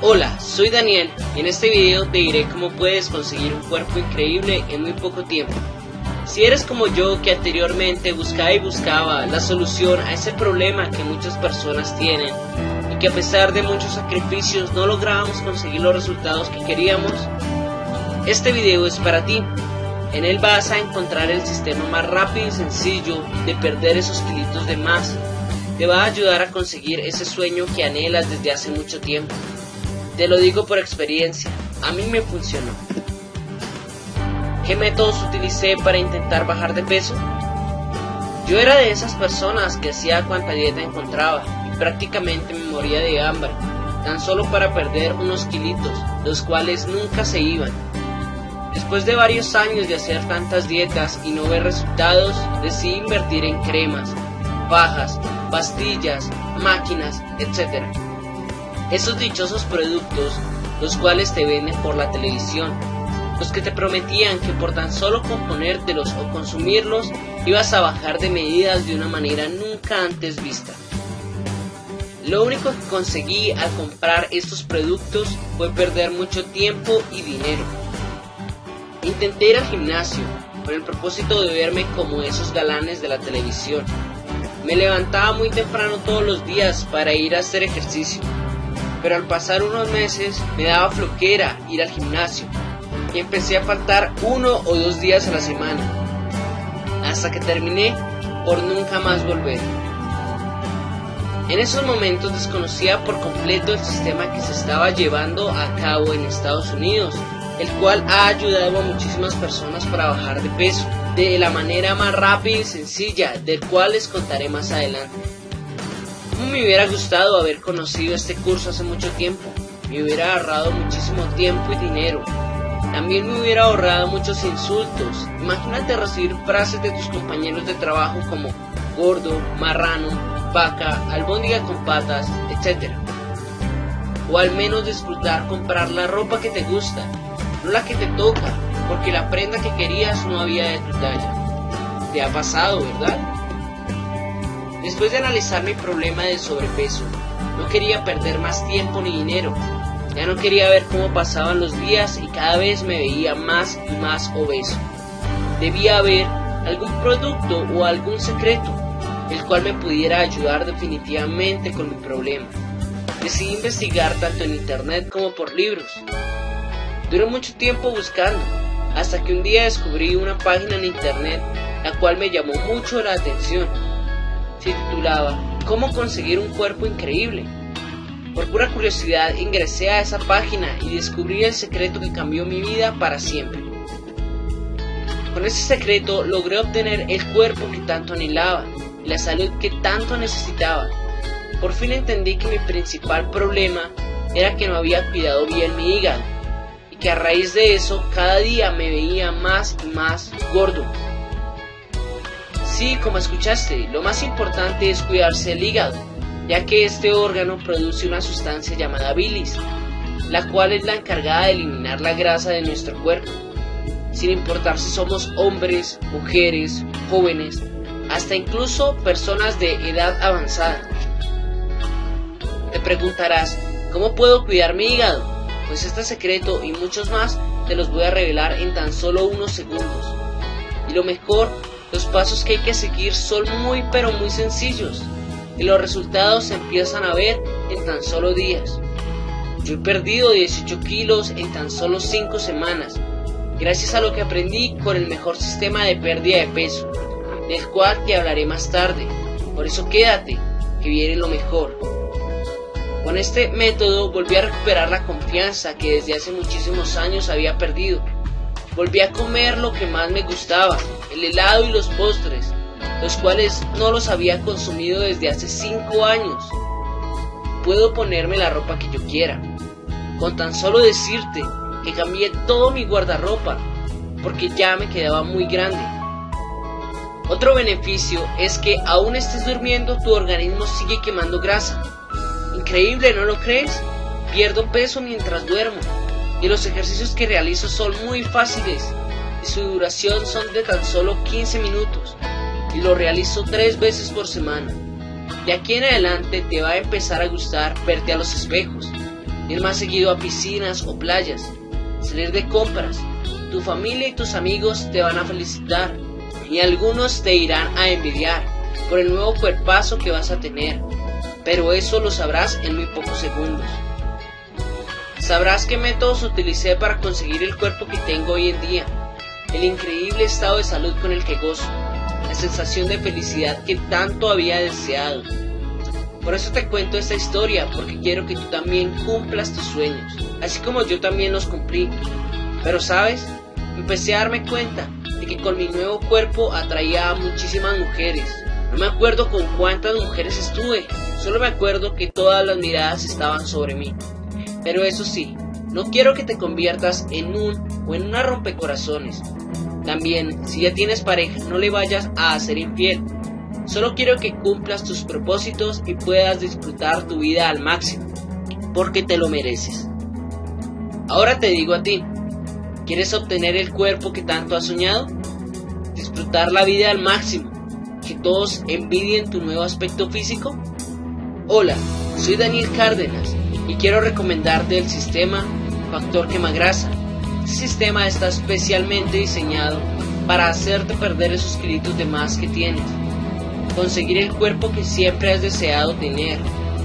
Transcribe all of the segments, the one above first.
Hola, soy Daniel y en este video te diré cómo puedes conseguir un cuerpo increíble en muy poco tiempo. Si eres como yo que anteriormente buscaba y buscaba la solución a ese problema que muchas personas tienen y que a pesar de muchos sacrificios no lográbamos conseguir los resultados que queríamos, este video es para ti. En él vas a encontrar el sistema más rápido y sencillo de perder esos kilitos de más. Te va a ayudar a conseguir ese sueño que anhelas desde hace mucho tiempo. Te lo digo por experiencia, a mí me funcionó. ¿Qué métodos utilicé para intentar bajar de peso? Yo era de esas personas que hacía cuanta dieta encontraba y prácticamente me moría de hambre, tan solo para perder unos kilitos, los cuales nunca se iban. Después de varios años de hacer tantas dietas y no ver resultados, decidí invertir en cremas, bajas, pastillas, máquinas, etc esos dichosos productos, los cuales te venden por la televisión, los que te prometían que por tan solo componértelos o consumirlos ibas a bajar de medidas de una manera nunca antes vista. Lo único que conseguí al comprar estos productos fue perder mucho tiempo y dinero. Intenté ir al gimnasio con el propósito de verme como esos galanes de la televisión. Me levantaba muy temprano todos los días para ir a hacer ejercicio pero al pasar unos meses me daba floquera ir al gimnasio. Y empecé a faltar uno o dos días a la semana, hasta que terminé por nunca más volver. En esos momentos desconocía por completo el sistema que se estaba llevando a cabo en Estados Unidos, el cual ha ayudado a muchísimas personas para bajar de peso, de la manera más rápida y sencilla, del cual les contaré más adelante me hubiera gustado haber conocido este curso hace mucho tiempo. Me hubiera ahorrado muchísimo tiempo y dinero. También me hubiera ahorrado muchos insultos. Imagínate recibir frases de tus compañeros de trabajo como gordo, marrano, vaca, albóndiga con patas, etc. O al menos disfrutar comprar la ropa que te gusta, no la que te toca, porque la prenda que querías no había de tu talla. Te ha pasado, ¿verdad? Después de analizar mi problema de sobrepeso, no quería perder más tiempo ni dinero. Ya no quería ver cómo pasaban los días y cada vez me veía más y más obeso. Debía haber algún producto o algún secreto, el cual me pudiera ayudar definitivamente con mi problema. Decidí investigar tanto en internet como por libros. Duré mucho tiempo buscando, hasta que un día descubrí una página en internet la cual me llamó mucho la atención se titulaba ¿Cómo conseguir un cuerpo increíble? Por pura curiosidad ingresé a esa página y descubrí el secreto que cambió mi vida para siempre. Con ese secreto logré obtener el cuerpo que tanto anhelaba y la salud que tanto necesitaba. Por fin entendí que mi principal problema era que no había cuidado bien mi hígado y que a raíz de eso cada día me veía más y más gordo. Sí, como escuchaste, lo más importante es cuidarse el hígado, ya que este órgano produce una sustancia llamada bilis, la cual es la encargada de eliminar la grasa de nuestro cuerpo, sin importar si somos hombres, mujeres, jóvenes, hasta incluso personas de edad avanzada. Te preguntarás, ¿cómo puedo cuidar mi hígado? Pues este secreto y muchos más te los voy a revelar en tan solo unos segundos. Y lo mejor los pasos que hay que seguir son muy pero muy sencillos y los resultados se empiezan a ver en tan solo días. Yo he perdido 18 kilos en tan solo 5 semanas, gracias a lo que aprendí con el mejor sistema de pérdida de peso, del cual te hablaré más tarde. Por eso quédate, que viene lo mejor. Con este método volví a recuperar la confianza que desde hace muchísimos años había perdido Volví a comer lo que más me gustaba, el helado y los postres, los cuales no los había consumido desde hace 5 años. Puedo ponerme la ropa que yo quiera, con tan solo decirte que cambié todo mi guardarropa, porque ya me quedaba muy grande. Otro beneficio es que aún estés durmiendo tu organismo sigue quemando grasa. Increíble, ¿no lo crees? Pierdo peso mientras duermo y los ejercicios que realizo son muy fáciles y su duración son de tan solo 15 minutos y lo realizo tres veces por semana. De aquí en adelante te va a empezar a gustar verte a los espejos. ir más seguido a piscinas o playas, salir de compras. Tu familia y tus amigos te van a felicitar y algunos te irán a envidiar por el nuevo cuerpazo que vas a tener, pero eso lo sabrás en muy pocos segundos. Sabrás qué métodos utilicé para conseguir el cuerpo que tengo hoy en día, el increíble estado de salud con el que gozo, la sensación de felicidad que tanto había deseado. Por eso te cuento esta historia, porque quiero que tú también cumplas tus sueños, así como yo también los cumplí. Pero sabes, empecé a darme cuenta de que con mi nuevo cuerpo atraía a muchísimas mujeres. No me acuerdo con cuántas mujeres estuve, solo me acuerdo que todas las miradas estaban sobre mí. Pero eso sí, no quiero que te conviertas en un o en una rompecorazones. También, si ya tienes pareja, no le vayas a hacer infiel. Solo quiero que cumplas tus propósitos y puedas disfrutar tu vida al máximo, porque te lo mereces. Ahora te digo a ti, ¿quieres obtener el cuerpo que tanto has soñado? ¿Disfrutar la vida al máximo? ¿Que todos envidien tu nuevo aspecto físico? Hola, soy Daniel Cárdenas y quiero recomendarte el sistema Factor Quemagrasa. Este sistema está especialmente diseñado para hacerte perder esos kilitos de más que tienes, conseguir el cuerpo que siempre has deseado tener,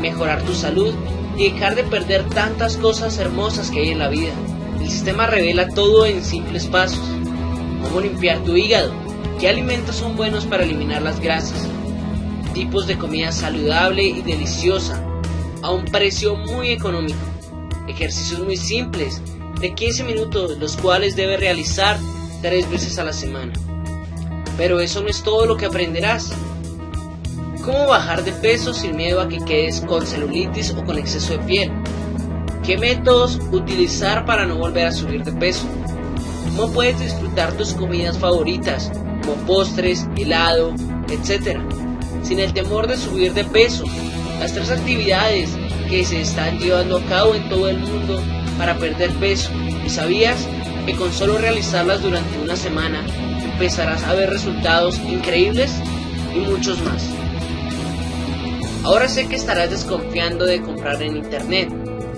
mejorar tu salud y dejar de perder tantas cosas hermosas que hay en la vida. El sistema revela todo en simples pasos. Cómo limpiar tu hígado, qué alimentos son buenos para eliminar las grasas, tipos de comida saludable y deliciosa, a un precio muy económico. Ejercicios muy simples, de 15 minutos, los cuales debes realizar tres veces a la semana. Pero eso no es todo lo que aprenderás. ¿Cómo bajar de peso sin miedo a que quedes con celulitis o con exceso de piel? ¿Qué métodos utilizar para no volver a subir de peso? ¿Cómo puedes disfrutar tus comidas favoritas, como postres, helado, etc., sin el temor de subir de peso las tres actividades que se están llevando a cabo en todo el mundo para perder peso. Y sabías que con solo realizarlas durante una semana empezarás a ver resultados increíbles y muchos más. Ahora sé que estarás desconfiando de comprar en internet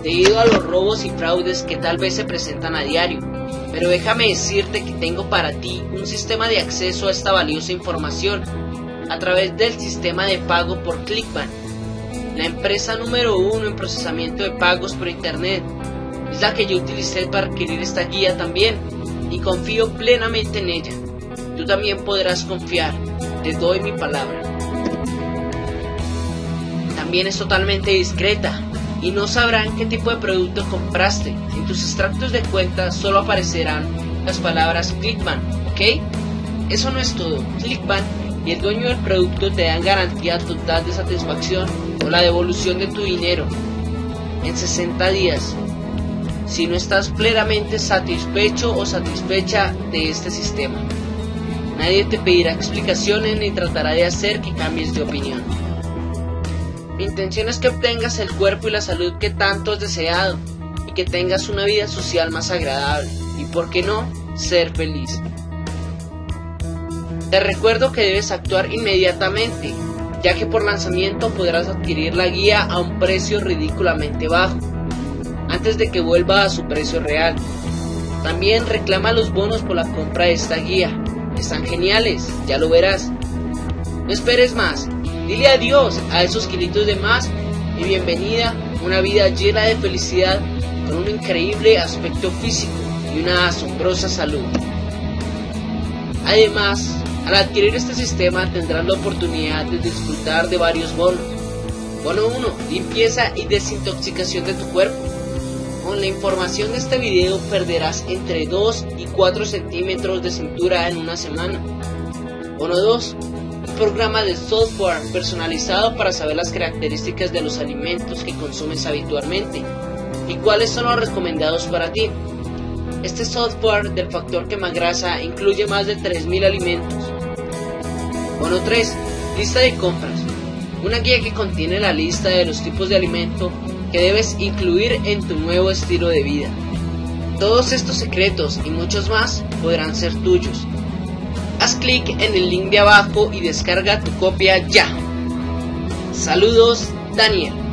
debido a los robos y fraudes que tal vez se presentan a diario, pero déjame decirte que tengo para ti un sistema de acceso a esta valiosa información a través del sistema de pago por Clickbank la empresa número uno en procesamiento de pagos por Internet. Es la que yo utilicé para adquirir esta guía también y confío plenamente en ella. Tú también podrás confiar, te doy mi palabra. También es totalmente discreta y no sabrán qué tipo de producto compraste. En tus extractos de cuenta solo aparecerán las palabras Clickbank, ¿ok? Eso no es todo. Clickbank y el dueño del producto te dan garantía total de satisfacción o la devolución de tu dinero en 60 días si no estás plenamente satisfecho o satisfecha de este sistema. Nadie te pedirá explicaciones ni tratará de hacer que cambies de opinión. Mi intención es que obtengas el cuerpo y la salud que tanto has deseado y que tengas una vida social más agradable y, por qué no, ser feliz. Te recuerdo que debes actuar inmediatamente, ya que por lanzamiento podrás adquirir la guía a un precio ridículamente bajo, antes de que vuelva a su precio real. También reclama los bonos por la compra de esta guía. Están geniales, ya lo verás. No esperes más, dile adiós a esos kilitos de más y bienvenida a una vida llena de felicidad con un increíble aspecto físico y una asombrosa salud. Además, al adquirir este sistema tendrás la oportunidad de disfrutar de varios bonos. Bono 1. Limpieza y desintoxicación de tu cuerpo. Con la información de este video perderás entre 2 y 4 centímetros de cintura en una semana. Bono 2. Un programa de software personalizado para saber las características de los alimentos que consumes habitualmente y cuáles son los recomendados para ti. Este software del factor quemagrasa incluye más de 3.000 alimentos Bono 3. Lista de compras. Una guía que contiene la lista de los tipos de alimento que debes incluir en tu nuevo estilo de vida. Todos estos secretos y muchos más podrán ser tuyos. Haz clic en el link de abajo y descarga tu copia ya. Saludos, Daniel.